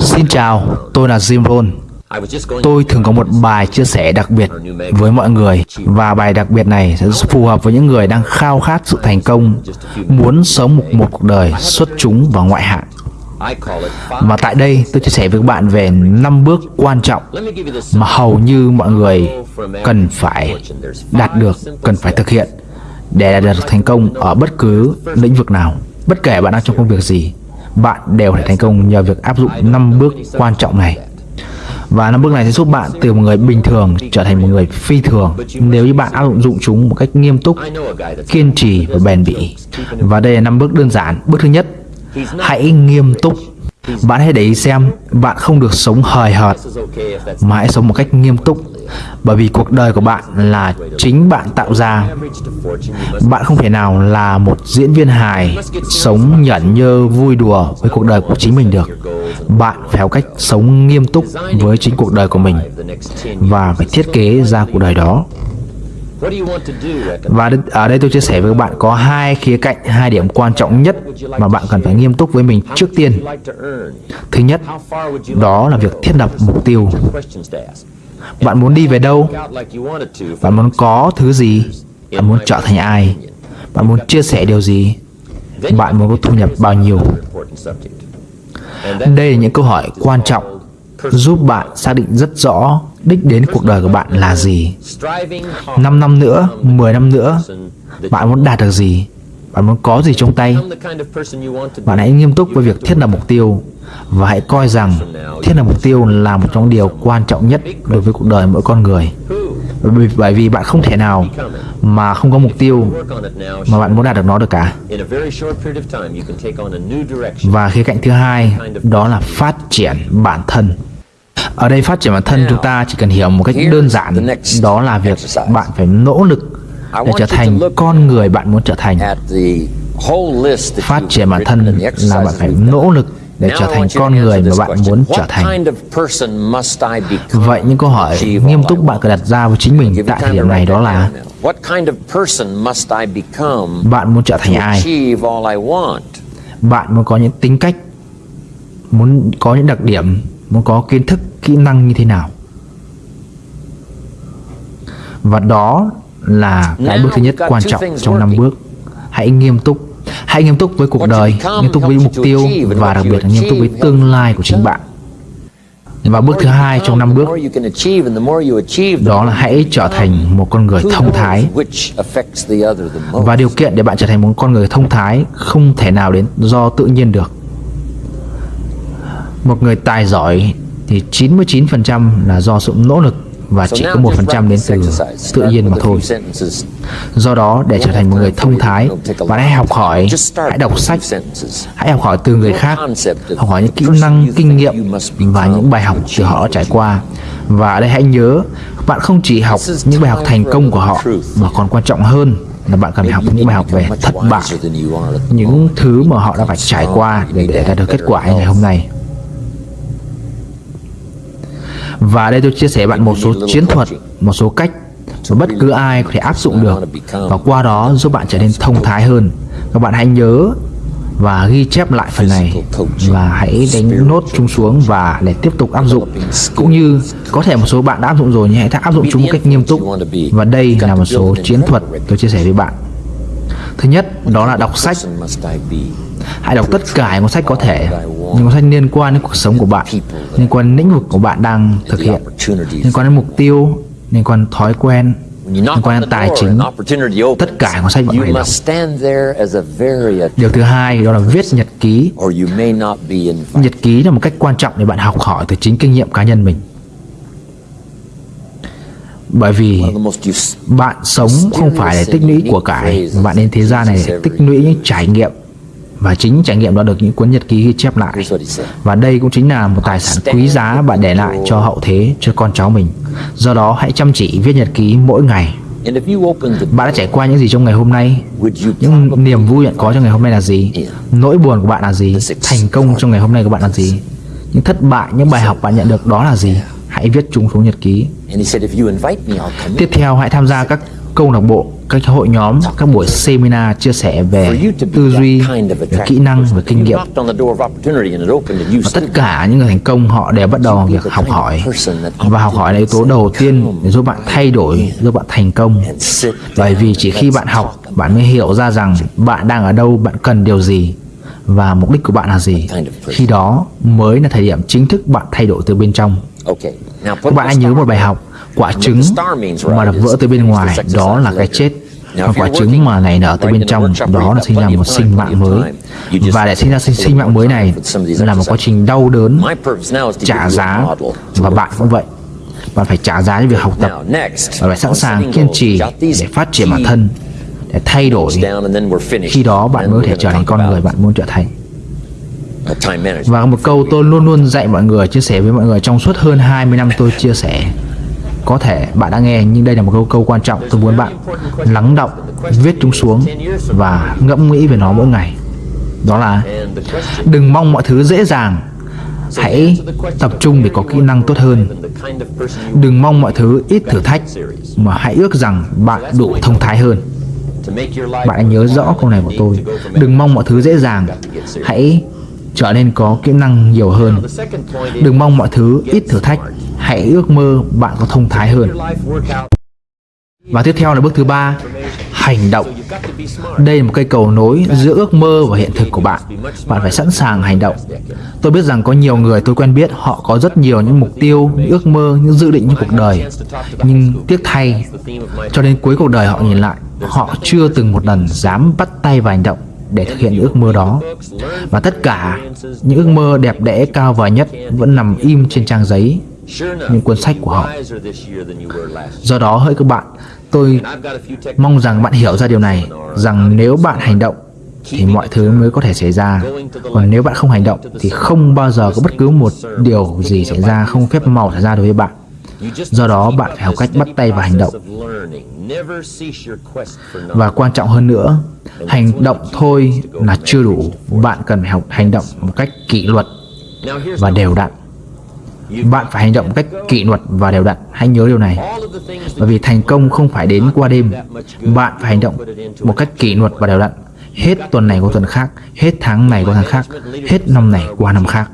Xin chào, tôi là Jim Rohn. Tôi thường có một bài chia sẻ đặc biệt với mọi người và bài đặc biệt này sẽ phù hợp với những người đang khao khát sự thành công, muốn sống một, một cuộc đời xuất chúng và ngoại hạng. Và tại đây tôi chia sẻ với các bạn về 5 bước quan trọng mà hầu như mọi người cần phải đạt được, cần phải thực hiện để đạt được thành công ở bất cứ lĩnh vực nào. Bất kể bạn đang trong công việc gì, bạn đều thể thành công nhờ việc áp dụng 5 bước quan trọng này. Và năm bước này sẽ giúp bạn từ một người bình thường trở thành một người phi thường nếu như bạn áp dụng chúng một cách nghiêm túc, kiên trì và bền bỉ. Và đây là năm bước đơn giản. Bước thứ nhất, hãy nghiêm túc. Bạn hãy để ý xem, bạn không được sống hời hợt, mà hãy sống một cách nghiêm túc. Bởi vì cuộc đời của bạn là chính bạn tạo ra. Bạn không thể nào là một diễn viên hài, sống nhẫn nhơ, vui đùa với cuộc đời của chính mình được. Bạn phải có cách sống nghiêm túc với chính cuộc đời của mình và phải thiết kế ra cuộc đời đó và ở đây tôi chia sẻ với các bạn có hai khía cạnh, hai điểm quan trọng nhất mà bạn cần phải nghiêm túc với mình trước tiên. Thứ nhất, đó là việc thiết lập mục tiêu. Bạn muốn đi về đâu? Bạn muốn có thứ gì? Bạn muốn trở thành ai? Bạn muốn chia sẻ điều gì? Bạn muốn có thu nhập bao nhiêu? Đây là những câu hỏi quan trọng giúp bạn xác định rất rõ đích đến cuộc đời của bạn là gì. 5 năm nữa, 10 năm nữa, bạn muốn đạt được gì? Bạn muốn có gì trong tay? Bạn hãy nghiêm túc với việc thiết lập mục tiêu và hãy coi rằng thiết lập mục tiêu là một trong điều quan trọng nhất đối với cuộc đời mỗi con người. Bởi, bởi vì bạn không thể nào mà không có mục tiêu mà bạn muốn đạt được nó được cả. Và khía cạnh thứ hai đó là phát triển bản thân. Ở đây phát triển bản thân chúng ta chỉ cần hiểu một cách đơn giản đó là việc bạn phải nỗ lực để trở thành con người bạn muốn trở thành. Phát triển bản thân là bạn phải nỗ lực để trở thành con người mà bạn muốn trở thành. Vậy những câu hỏi nghiêm túc bạn cần đặt ra với chính mình tại thời điểm này đó là Bạn muốn trở thành ai? Bạn muốn có những tính cách, muốn có những đặc điểm, muốn có kiến thức, kỹ năng như thế nào? Và đó là cái bước thứ nhất quan trọng trong năm bước. Hãy nghiêm túc Hãy nghiêm túc với cuộc đời, nghiêm túc với mục tiêu và đặc biệt là nghiêm túc với tương lai của chính bạn. Và bước thứ hai trong năm bước đó là hãy trở thành một con người thông thái. Và điều kiện để bạn trở thành một con người thông thái không thể nào đến do tự nhiên được. Một người tài giỏi thì 99% là do sự nỗ lực và chỉ có một phần trăm đến từ tự nhiên mà thôi. Do đó, để trở thành một người thông thái, bạn hãy học hỏi, hãy đọc sách, hãy học hỏi từ người khác, học hỏi những kỹ năng, kinh nghiệm và những bài học từ họ trải qua. Và ở đây hãy nhớ, bạn không chỉ học những bài học thành công của họ, mà còn quan trọng hơn là bạn cần phải học những bài học về thất bại, những thứ mà họ đã phải trải qua để, để đạt được kết quả ngày hôm nay. Và đây tôi chia sẻ bạn một số chiến thuật, một số cách mà bất cứ ai có thể áp dụng được. Và qua đó giúp bạn trở nên thông thái hơn. Các bạn hãy nhớ và ghi chép lại phần này. Và hãy đánh nốt chúng xuống và để tiếp tục áp dụng. Cũng như có thể một số bạn đã áp dụng rồi nhưng hãy áp dụng chúng một cách nghiêm túc. Và đây là một số chiến thuật tôi chia sẻ với bạn. Thứ nhất đó là đọc sách hãy đọc tất cả những cuốn sách có thể những cuốn sách liên quan đến cuộc sống của bạn liên quan đến lĩnh vực của bạn đang thực hiện liên quan đến mục tiêu liên quan đến thói quen liên quan đến tài chính. tất cả cuốn sách bạn phải đọc. điều thứ hai đó là viết nhật ký. Nhật ký là một cách quan trọng để bạn học hỏi từ chính kinh nghiệm cá nhân mình. Bởi vì bạn sống không phải để tích lũy của cải bạn đến thế gian này để tích lũy những trải nghiệm và chính trải nghiệm đó được những cuốn nhật ký ghi chép lại. Và đây cũng chính là một tài sản quý giá bạn để lại cho hậu thế cho con cháu mình. Do đó hãy chăm chỉ viết nhật ký mỗi ngày. Bạn đã trải qua những gì trong ngày hôm nay? Những niềm vui bạn có trong ngày hôm nay là gì? Nỗi buồn của bạn là gì? Thành công trong ngày hôm nay của bạn là gì? Những thất bại những bài học bạn nhận được đó là gì? Hãy viết chúng xuống nhật ký. Tiếp theo hãy tham gia các câu lạc bộ các hội nhóm các buổi seminar chia sẻ về tư duy về kỹ năng về kinh nghiệm. và tất cả những người thành công họ đều bắt đầu việc học hỏi. và học hỏi là yếu tố đầu tiên để giúp bạn thay đổi giúp bạn thành công. bởi vì chỉ khi bạn học bạn mới hiểu ra rằng bạn đang ở đâu bạn cần điều gì và mục đích của bạn là gì. Khi đó mới là thời điểm chính thức bạn thay đổi từ bên trong bạn hãy nhớ một bài học quả trứng mà đập vỡ từ bên ngoài đó là cái chết. Còn quả trứng mà nảy nở từ bên trong đó là sinh ra một sinh mạng mới và để sinh ra sinh, sinh mạng mới này là một quá trình đau đớn trả giá và bạn cũng vậy. Bạn phải trả giá cho việc học tập và phải sẵn sàng kiên trì để phát triển bản thân để thay đổi khi đó bạn mới có thể trở thành con người bạn muốn trở thành và một câu tôi luôn luôn dạy mọi người, chia sẻ với mọi người trong suốt hơn 20 năm tôi chia sẻ. Có thể bạn đã nghe, nhưng đây là một câu câu quan trọng tôi muốn bạn lắng động, viết chúng xuống và ngẫm nghĩ về nó mỗi ngày. Đó là, đừng mong mọi thứ dễ dàng. Hãy tập trung để có kỹ năng tốt hơn. Đừng mong mọi thứ ít thử thách, mà hãy ước rằng bạn đủ thông thái hơn. Bạn hãy nhớ rõ câu này của tôi. Đừng mong mọi thứ dễ dàng. Hãy trở nên có kỹ năng nhiều hơn. Đừng mong mọi thứ ít thử thách. Hãy ước mơ bạn có thông thái hơn. Và tiếp theo là bước thứ ba, hành động. Đây là một cây cầu nối giữa ước mơ và hiện thực của bạn. Bạn phải sẵn sàng hành động. Tôi biết rằng có nhiều người tôi quen biết, họ có rất nhiều những mục tiêu, những ước mơ, những dự định trong cuộc đời. Nhưng tiếc thay, cho đến cuối cuộc đời họ nhìn lại, họ chưa từng một lần dám bắt tay vào hành động để thực hiện những ước mơ đó. Và tất cả những ước mơ đẹp đẽ, cao vời nhất vẫn nằm im trên trang giấy, những cuốn sách của họ. Do đó, hỡi các bạn, tôi mong rằng bạn hiểu ra điều này, rằng nếu bạn hành động thì mọi thứ mới có thể xảy ra. Còn nếu bạn không hành động thì không bao giờ có bất cứ một điều gì xảy ra, không phép màu xảy ra đối với bạn do đó bạn phải học cách bắt tay và hành động. Và quan trọng hơn nữa, hành động thôi là chưa đủ. Bạn cần phải học hành động một cách kỷ luật và đều đặn. Bạn phải hành động một cách kỷ luật và đều đặn. Hãy nhớ điều này. Bởi vì thành công không phải đến qua đêm. Bạn phải hành động một cách kỷ luật và đều đặn hết tuần này qua tuần khác, hết tháng này qua tháng khác, hết năm này qua năm khác.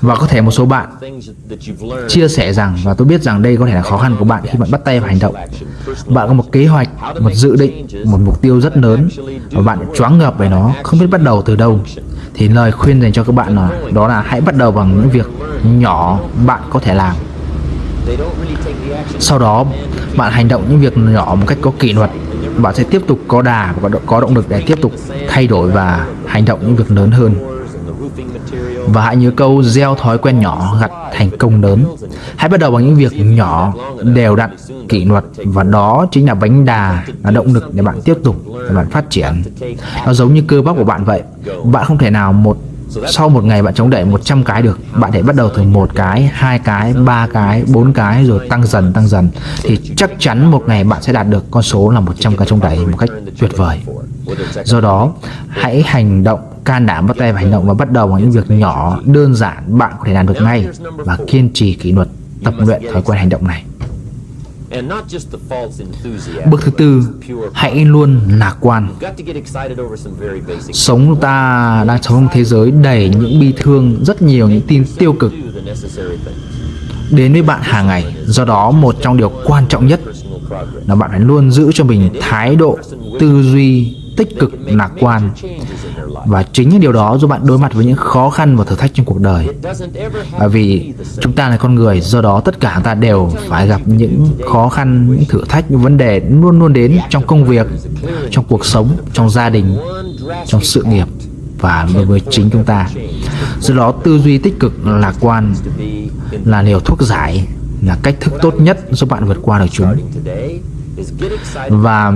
Và có thể một số bạn chia sẻ rằng, và tôi biết rằng đây có thể là khó khăn của bạn khi bạn bắt tay vào hành động. Bạn có một kế hoạch, một dự định, một mục tiêu rất lớn, và bạn choáng ngợp về nó, không biết bắt đầu từ đâu. Thì lời khuyên dành cho các bạn là, đó là hãy bắt đầu bằng những việc nhỏ bạn có thể làm. Sau đó, bạn hành động những việc nhỏ một cách có kỷ luật bạn sẽ tiếp tục có đà và có động lực để tiếp tục thay đổi và hành động những việc lớn hơn. Và hãy nhớ câu gieo thói quen nhỏ gặt thành công lớn. Hãy bắt đầu bằng những việc nhỏ, đều đặn, kỷ luật, và đó chính là bánh đà, là động lực để bạn tiếp tục để bạn phát triển. Nó giống như cơ bắp của bạn vậy. Bạn không thể nào một sau một ngày bạn chống đẩy 100 cái được, bạn hãy bắt đầu từ một cái, hai cái, ba cái, bốn cái, rồi tăng dần tăng dần. Thì chắc chắn một ngày bạn sẽ đạt được con số là 100 cái chống đẩy một cách tuyệt vời. Do đó, hãy hành động, can đảm bắt tay vào hành động và bắt đầu bằng những việc nhỏ, đơn giản bạn có thể làm được ngay và kiên trì kỷ luật, tập luyện thói quen hành động này. Bước thứ tư, hãy luôn lạc quan. Sống ta đang sống trong thế giới đầy những bi thương, rất nhiều những tin tiêu cực đến với bạn hàng ngày. Do đó, một trong điều quan trọng nhất là bạn phải luôn giữ cho mình thái độ tư duy tích cực, lạc quan. Và chính những điều đó giúp bạn đối mặt với những khó khăn và thử thách trong cuộc đời. Bởi vì chúng ta là con người, do đó tất cả chúng ta đều phải gặp những khó khăn, những thử thách, những vấn đề luôn luôn đến trong công việc, trong cuộc sống, trong gia đình, trong sự nghiệp và đối với chính chúng ta. Do đó, tư duy tích cực, lạc quan là liều thuốc giải, là cách thức tốt nhất giúp bạn vượt qua được chúng và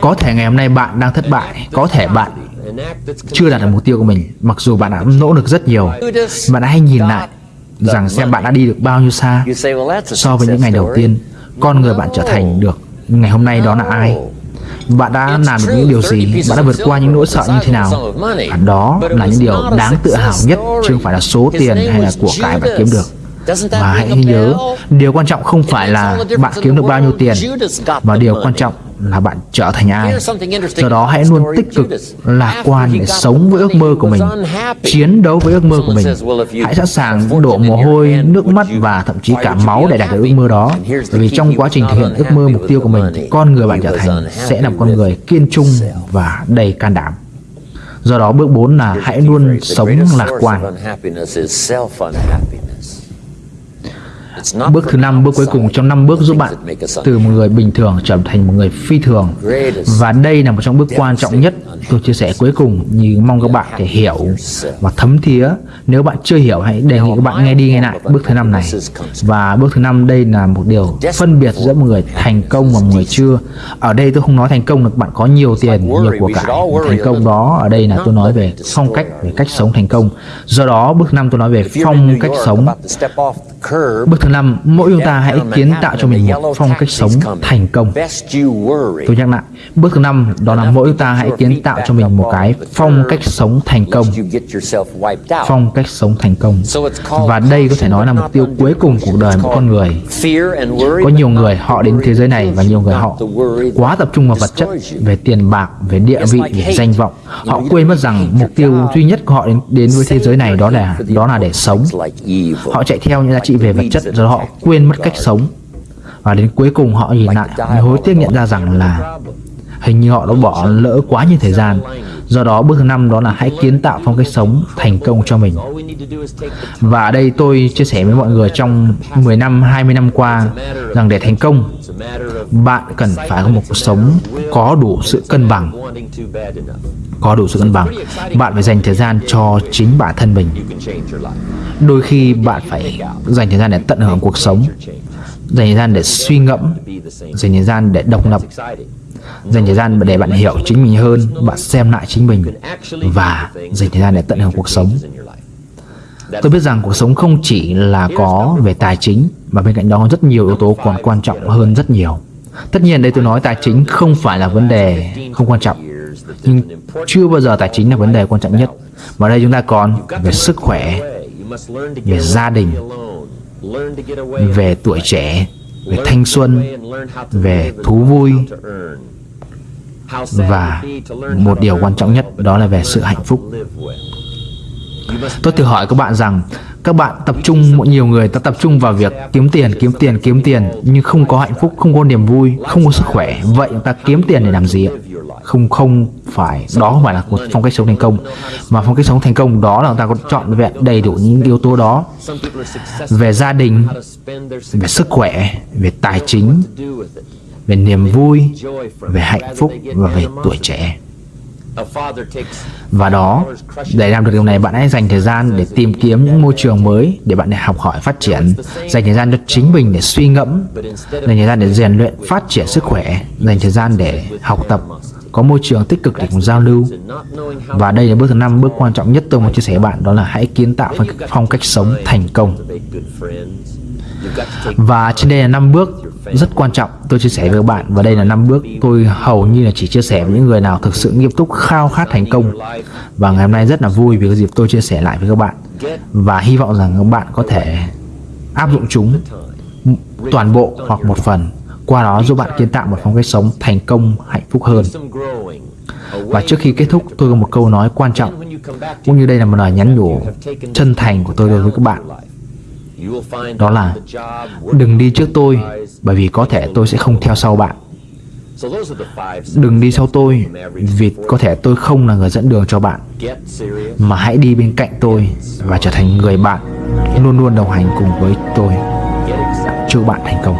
có thể ngày hôm nay bạn đang thất bại. Có thể bạn chưa đạt được mục tiêu của mình, mặc dù bạn đã nỗ lực rất nhiều. Bạn hãy nhìn lại rằng xem bạn đã đi được bao nhiêu xa so với những ngày đầu tiên, con người bạn trở thành được ngày hôm nay đó là ai. Bạn đã làm được những điều gì? Bạn đã vượt qua những nỗi sợ như thế nào? Và đó là những điều đáng tự hào nhất, chứ không phải là số tiền hay là của cải bạn kiếm được. Và hãy nhớ, điều quan trọng không phải là bạn kiếm được bao nhiêu tiền, mà điều quan trọng là bạn trở thành ai. Do đó hãy luôn tích cực, lạc quan để sống với ước mơ của mình, chiến đấu với ước mơ của mình. Hãy sẵn sàng đổ mồ hôi, nước mắt và thậm chí cả máu để đạt được ước mơ đó. Bởi vì trong quá trình thực hiện ước mơ mục tiêu của mình, con người bạn trở thành sẽ là một con người kiên trung và đầy can đảm. Do đó bước 4 là hãy luôn sống lạc quan. Bước thứ năm, bước cuối cùng trong năm bước giúp bạn từ một người bình thường trở thành một người phi thường. Và đây là một trong bước quan trọng nhất tôi chia sẻ cuối cùng như mong các bạn thể hiểu và thấm thía. Nếu bạn chưa hiểu hãy đề nghị các bạn nghe đi nghe lại bước thứ năm này. Và bước thứ năm đây là một điều phân biệt giữa một người thành công và một người chưa. Ở đây tôi không nói thành công là bạn có nhiều tiền, nhiều của cải. Thành công đó ở đây là tôi nói về phong cách, về cách sống thành công. Do đó bước năm tôi nói về phong cách sống. Bước thứ năm, mỗi chúng ta hãy kiến tạo cho mình một phong cách sống thành công. Tôi nhắc lại, bước thứ năm đó là mỗi chúng ta hãy kiến tạo cho mình một cái phong cách sống thành công. Phong cách sống thành công. Và đây có thể nói là mục tiêu cuối cùng của cuộc đời một con người. Có nhiều người họ đến thế giới này và nhiều người họ quá tập trung vào vật chất, về tiền bạc, về địa vị, về danh vọng. Họ quên mất rằng mục tiêu duy nhất của họ đến, đến với thế giới này đó là đó là để sống. Họ chạy theo những giá trị về vật chất giờ họ quên mất cách sống. Và đến cuối cùng họ nhìn lại hối tiếc nhận ra rằng là hình như họ đã bỏ lỡ quá nhiều thời gian. Do đó bước thứ năm đó là hãy kiến tạo phong cách sống thành công cho mình. Và ở đây tôi chia sẻ với mọi người trong 10 năm 20 năm qua rằng để thành công, bạn cần phải có một cuộc sống có đủ sự cân bằng có đủ sự cân bằng. Bạn phải dành thời gian cho chính bản thân mình. Đôi khi bạn phải dành thời gian để tận hưởng cuộc sống, dành thời gian để suy ngẫm, dành thời gian để độc lập, dành thời gian để bạn hiểu chính mình hơn, bạn xem lại chính mình và dành thời gian để tận hưởng cuộc sống. Tôi biết rằng cuộc sống không chỉ là có về tài chính, mà bên cạnh đó rất nhiều yếu tố còn quan trọng hơn rất nhiều. Tất nhiên đây tôi nói tài chính không phải là vấn đề không quan trọng nhưng chưa bao giờ tài chính là vấn đề quan trọng nhất. Mà đây chúng ta còn về sức khỏe, về gia đình, về tuổi trẻ, về thanh xuân, về thú vui. Và một điều quan trọng nhất, đó là về sự hạnh phúc. Tôi tự hỏi các bạn rằng, các bạn tập trung nhiều người ta tập trung vào việc kiếm tiền kiếm tiền kiếm tiền, nhưng không có hạnh phúc, không có niềm vui, không có sức khỏe. Vậy ta kiếm tiền để làm gì ạ? Không không phải đó không phải là một phong cách sống thành công. Mà phong cách sống thành công đó là người ta có chọn vẹn đầy đủ những yếu tố đó về gia đình, về sức khỏe, về tài chính, về niềm vui, về hạnh phúc và về tuổi trẻ. Và đó, để làm được điều này, bạn hãy dành thời gian để tìm kiếm những môi trường mới để bạn để học hỏi phát triển. Dành thời gian cho chính mình để suy ngẫm. Dành thời gian để rèn luyện phát triển sức khỏe. Dành thời gian để học tập có môi trường tích cực để cùng giao lưu. Và đây là bước thứ năm, bước quan trọng nhất tôi muốn chia sẻ với bạn, đó là hãy kiến tạo phong cách sống thành công. Và trên đây là năm bước rất quan trọng tôi chia sẻ với các bạn, và đây là năm bước tôi hầu như là chỉ chia sẻ với những người nào thực sự nghiêm túc, khao khát thành công. Và ngày hôm nay rất là vui vì có dịp tôi chia sẻ lại với các bạn. Và hy vọng rằng các bạn có thể áp dụng chúng toàn bộ hoặc một phần qua đó giúp bạn kiến tạo một phong cách sống thành công, hạnh phúc hơn. Và trước khi kết thúc, tôi có một câu nói quan trọng. Cũng như đây là một lời nhắn nhủ chân thành của tôi đối với các bạn. Đó là, đừng đi trước tôi, bởi vì có thể tôi sẽ không theo sau bạn. Đừng đi sau tôi, vì có thể tôi không là người dẫn đường cho bạn, mà hãy đi bên cạnh tôi và trở thành người bạn luôn luôn đồng hành cùng với tôi. Chúc bạn thành công.